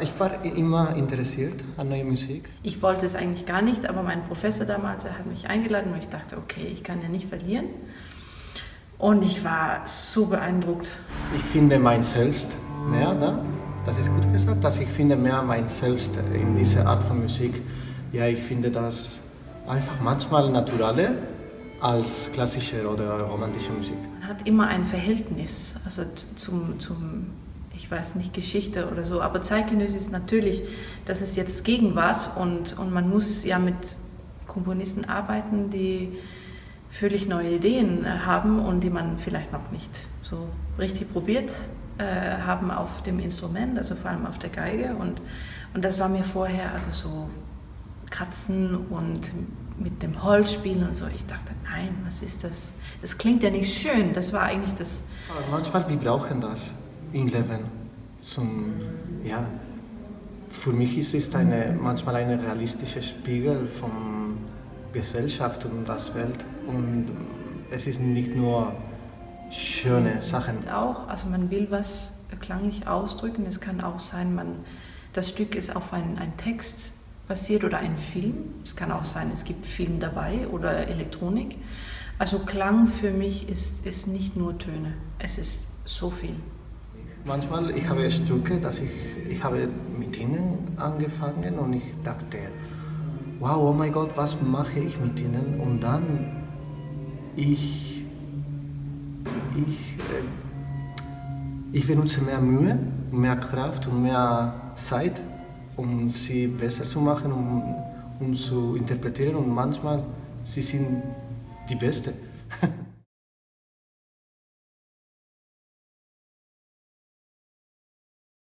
Ich war immer interessiert an neuer Musik. Ich wollte es eigentlich gar nicht, aber mein Professor damals, er hat mich eingeladen und ich dachte, okay, ich kann ja nicht verlieren. Und ich war so beeindruckt. Ich finde mein Selbst mehr da. Das ist gut gesagt, dass ich finde mehr mein Selbst in dieser Art von Musik. Ja, ich finde das einfach manchmal naturaler als klassische oder romantische Musik. Man hat immer ein Verhältnis also zum, zum ich weiß nicht, Geschichte oder so, aber zeitgenössisch ist natürlich, das ist jetzt Gegenwart und, und man muss ja mit Komponisten arbeiten, die völlig neue Ideen äh, haben und die man vielleicht noch nicht so richtig probiert äh, haben auf dem Instrument, also vor allem auf der Geige und, und das war mir vorher also so kratzen und mit dem Holz spielen und so. Ich dachte, nein, was ist das? Das klingt ja nicht schön. Das war eigentlich das. Aber manchmal, wir brauchen das im Leben. Zum, ja, für mich ist es eine, manchmal ein realistischer Spiegel von Gesellschaft und der Welt. Und es ist nicht nur schöne Sachen. Auch, also man will was klanglich ausdrücken. Es kann auch sein, man, das Stück ist auf einen, einen Text basiert oder ein Film. Es kann auch sein, es gibt Film dabei oder Elektronik. Also Klang für mich ist, ist nicht nur Töne, es ist so viel. Manchmal ich habe Stücke, dass ich, ich habe mit ihnen angefangen und ich dachte, wow, oh mein Gott, was mache ich mit ihnen? Und dann ich, ich, äh, ich benutze mehr Mühe, mehr Kraft und mehr Zeit, um sie besser zu machen, um, um zu interpretieren und manchmal sie sind die Beste.